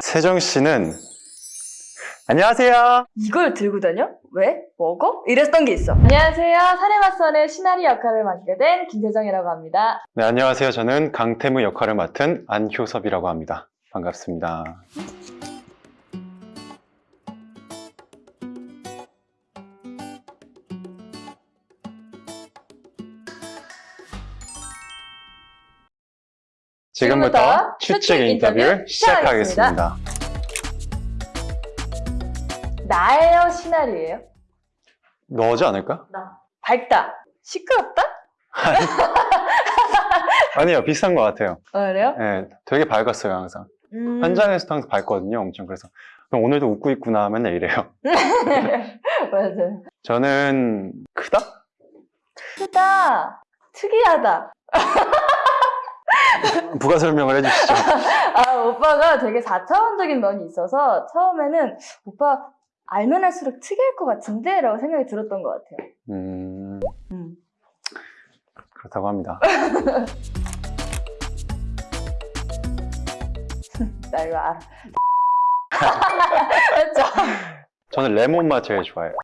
세정 씨는 안녕하세요. 이걸 들고 다녀? 왜? 먹어? 이랬던 게 있어. 안녕하세요. 사례맞선의 시나리 역할을 맡게 된 김세정이라고 합니다. 네, 안녕하세요. 저는 강태무 역할을 맡은 안효섭이라고 합니다. 반갑습니다. 지금부터 추측 인터뷰를 인터뷰 시작하겠습니다. 나예요? 시나리예요? 너지 않을까? 나. 밝다. 시끄럽다? 아니요, 비슷한 것 같아요. 어, 그래요? 네, 되게 밝았어요, 항상. 음... 현장에서도 항상 밝거든요, 엄청. 그래서 그럼 오늘도 웃고 있구나 맨날 이래요. 맞아요. 저는 크다? 크다. 특이하다. 부가 설명을 해주시죠. 아, 오빠가 되게 4차원적인 면이 있어서 처음에는 오빠 알면 할수록 특이할 것 같은데? 라고 생각이 들었던 것 같아요. 음, 음. 그렇다고 합니다. 나 이거 알아. 맞죠? 저는 레몬 맛 제일 좋아해요.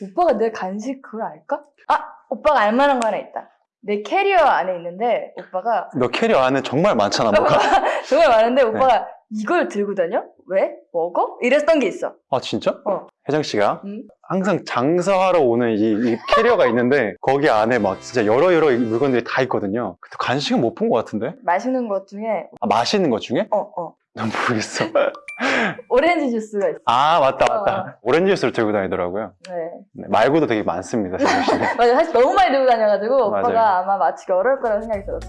오빠가 내 간식 그걸 알까? 아! 오빠가 알만한 거 하나 있다. 내 캐리어 안에 있는데 오빠가 너 캐리어 안에 정말 많잖아, 뭐가. 정말 네. 많은데 오빠가 이걸 들고 다녀? 왜? 먹어? 이랬던 게 있어. 아, 진짜? 어. 혜정 씨가 음. 항상 장사하러 오는 이, 이 캐리어가 있는데 거기 안에 막 진짜 여러 여러 물건들이 다 있거든요. 근데 간식은 못 본 것 같은데? 맛있는 것 중에 아, 맛있는 것 중에? 어, 어. 난 모르겠어. 오렌지 주스가 있어. 아, 맞다, 맞다. 어. 오렌지 주스를 들고 다니더라고요. 네. 네, 말고도 되게 많습니다. 맞아. 사실 너무 많이 들고 다녀가지고 맞아요. 오빠가 아마 맞히기 어려울 거라고 생각이 들었어.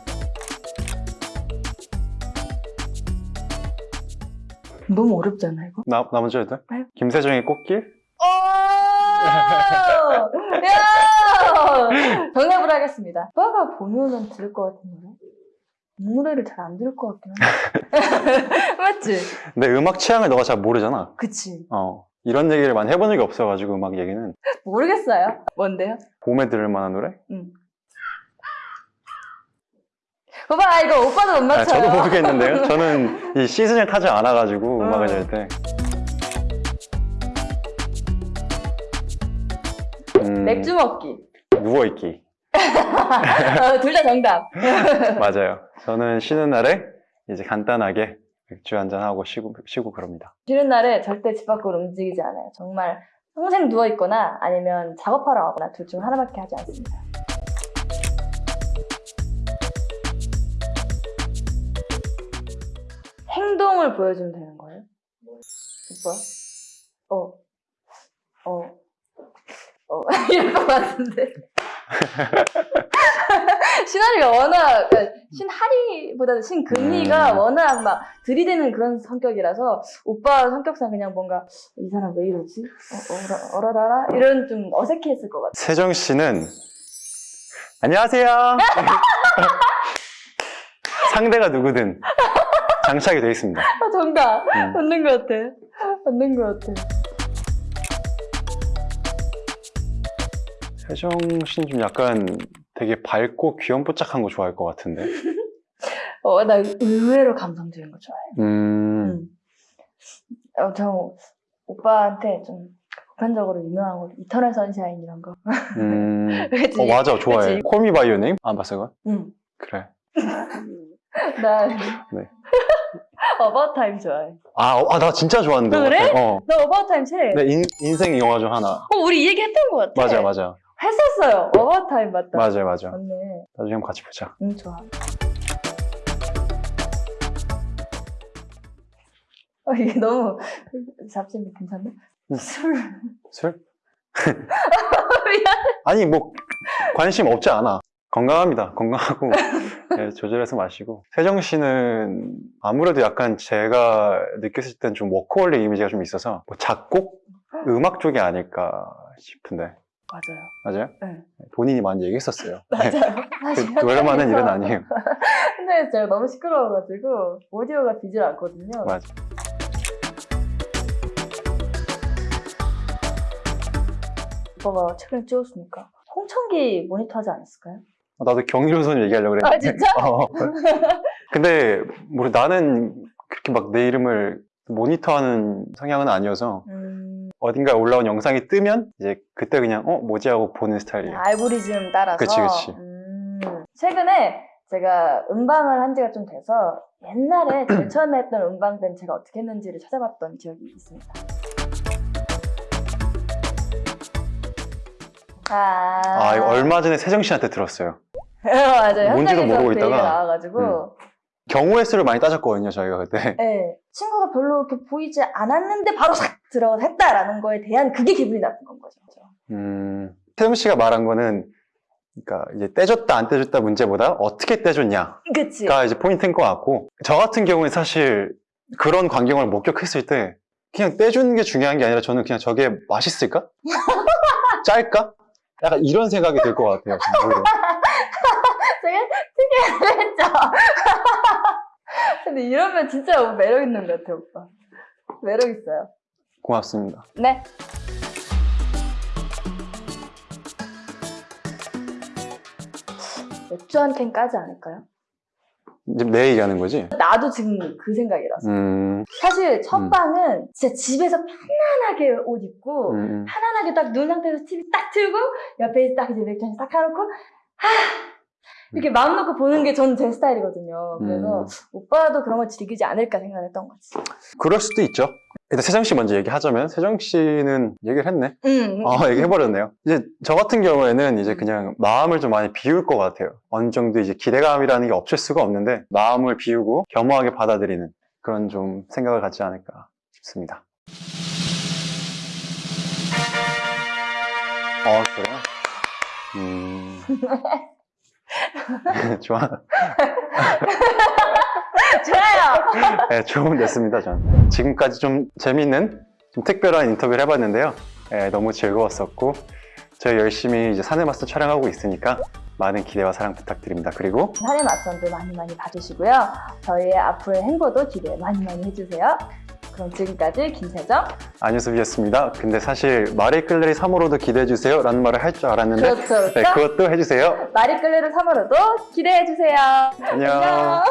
너무 어렵지 않아, 이거? 나, 나 먼저 해도 돼? 네. 김세정의 꽃길? 오! 야! 정답을 하겠습니다. 오빠가 보면은 들을 것 같은 노래? 이 노래를 잘 안 들을 것 같긴 한데. 맞지? 내 음악 취향을 너가 잘 모르잖아. 그치. 어. 이런 얘기를 많이 해본 적이 없어가지고 음악 얘기는. 모르겠어요. 뭔데요? 봄에 들을 만한 노래? 응. 오빠, 이거 오빠도 못 아, 맞춰요. 저도 모르겠는데요. 저는 이 시즌을 타지 않아가지고 음. 음악을 잘 때. 음, 맥주 먹기. 누워있기. 어, 둘다 정답. 맞아요. 저는 쉬는 날에 이제 간단하게 맥주 한잔 하고 쉬고, 쉬고 그럽니다. 쉬는 날에 절대 집 밖으로 움직이지 않아요. 정말 평생 누워 있거나 아니면 작업하러 가거나 둘 중 하나밖에 하지 않습니다. 행동을 보여주면 되는 거예요? 오빠? 어. 어. 어. 이럴 것 같은데. 신하리가 워낙, 그러니까 신하리보다는 신금리가 음. 워낙 막 들이대는 그런 성격이라서 오빠 성격상 그냥 뭔가 이 사람 왜 이러지? 어, 어라, 어라라라? 이런 좀 어색해했을 것 같아. 세정 씨는 안녕하세요. 상대가 누구든 장착이 되어 있습니다. 아, 정답! 음. 맞는 것 같아. 맞는 것 같아. 세정 씨는 좀 약간 되게 밝고 귀염뽀짝한 거 좋아할 것 같은데. 어, 나 의외로 감성적인 거 좋아해. 음, 음. 어, 저 오빠한테 좀 보편적으로 유명한 거 이터널 선샤인 이런 거. 음. 그치? 어, 맞아, 좋아해. 콜미 By Your Name? 안 봤어, 그거? 응. 그래. 나 네. About Time 좋아해. 아, 어, 아, 나 진짜 좋아하는데. 그래? 어때? 어. 너 About Time 책? 내 인, 인생 영화 중 하나. 어, 우리 이 얘기 했던 것 같아. 맞아, 맞아. 했었어요. About Time 맞다. 맞아, 맞아. 맞네. 나중에 한번 같이 보자. 응, 좋아. 어, 이게 너무 잡지는 괜찮네. 응. 술. 술? 미안. 아니, 뭐, 관심 없지 않아. 건강합니다. 건강하고, 네, 조절해서 마시고. 세정 씨는 아무래도 약간 제가 느꼈을 땐 좀 워커홀릭 이미지가 좀 있어서, 뭐 작곡? 음악 쪽이 아닐까 싶은데. 맞아요. 맞아요? 네. 본인이 많이 얘기했었어요. 맞아요. 그, 그럴만한 일은 아니에요. 근데 제가 너무 시끄러워가지고 오디오가 비질 않거든요. 맞아. 오빠가 책을 찍었으니까 홍천기 모니터 하지 않았을까요? 나도 경이로선 얘기하려고 그랬는데. 아 진짜? 어. 근데, 뭐 나는 그렇게 막 내 이름을 모니터하는 성향은 아니어서 음, 어딘가에 올라온 영상이 뜨면 이제 그때 그냥 어 뭐지 하고 보는 스타일이에요. 알고리즘 따라서. 그치, 그치. 음, 최근에 제가 음방을 한 지가 좀 돼서 옛날에 제일 처음에 했던 음방 때는 제가 어떻게 했는지를 찾아봤던 기억이 있습니다. 아, 아 이거 얼마 전에 세정 씨한테 들었어요. 맞아요. 뭔지도 모르고 그 있다가. 음. 나와가지고 경우의 수를 많이 따졌거든요 저희가 그때. 네, 친구가 별로 이렇게 보이지 않았는데 바로 싹 들어가서 했다라는 거에 대한 그게 기분이 나쁜 건 거죠. 음, 세정 씨가 말한 거는 그러니까 이제 떼줬다 안 떼줬다 문제보다 어떻게 떼줬냐가 그치? 이제 포인트인 것 같고 저 같은 경우는 사실 그런 광경을 목격했을 때 그냥 떼주는 게 중요한 게 아니라 저는 그냥 저게 맛있을까? 짤까? 약간 이런 생각이 들 것 같아요. 했죠? 근데 이러면 진짜 매력 있는 것 같아, 오빠. 매력 있어요. 고맙습니다. 네. 맥주 한 캔 까지 않을까요? 이제 내 얘기하는 거지? 나도 지금 그 생각이라서. 음, 사실 첫 음. 방은 진짜 집에서 편안하게 옷 입고 음, 음. 편안하게 딱 눈 상태에서 TV 딱 틀고 옆에 딱 이제 맥주 한잔 딱 해놓고 하 이렇게 마음 놓고 보는 게 저는 제 스타일이거든요. 그래서 음. 오빠도 그런 걸 즐기지 않을까 생각했던 거지. 그럴 수도 있죠. 일단 세정 씨 먼저 얘기하자면 세정 씨는 얘기를 했네. 응. 어, 얘기해버렸네요. 이제 저 같은 경우에는 이제 그냥 마음을 좀 많이 비울 것 같아요. 어느 정도 이제 기대감이라는 게 없을 수가 없는데 마음을 비우고 겸허하게 받아들이는 그런 좀 생각을 갖지 않을까 싶습니다. 어, 그래요? 음. 좋아. 좋아요. 네, 좋은 됐습니다, 전. 지금까지 좀 재밌는, 좀 특별한 인터뷰를 해봤는데요. 네, 너무 즐거웠었고, 저희 열심히 이제 산의 마스터 촬영하고 있으니까 많은 기대와 사랑 부탁드립니다. 그리고 산의 맞선도 많이 많이 봐주시고요. 저희의 앞으로의 행보도 기대 많이 많이 해주세요. 그럼 지금까지 김세정. 안유섭이었습니다. 근데 사실 마리 끌레리 3호로도 기대해주세요 라는 말을 할 줄 알았는데, 그렇죠. 그렇죠. 네, 그것도 해주세요. 마리끌레르 3호로도 기대해주세요. 안녕. 안녕.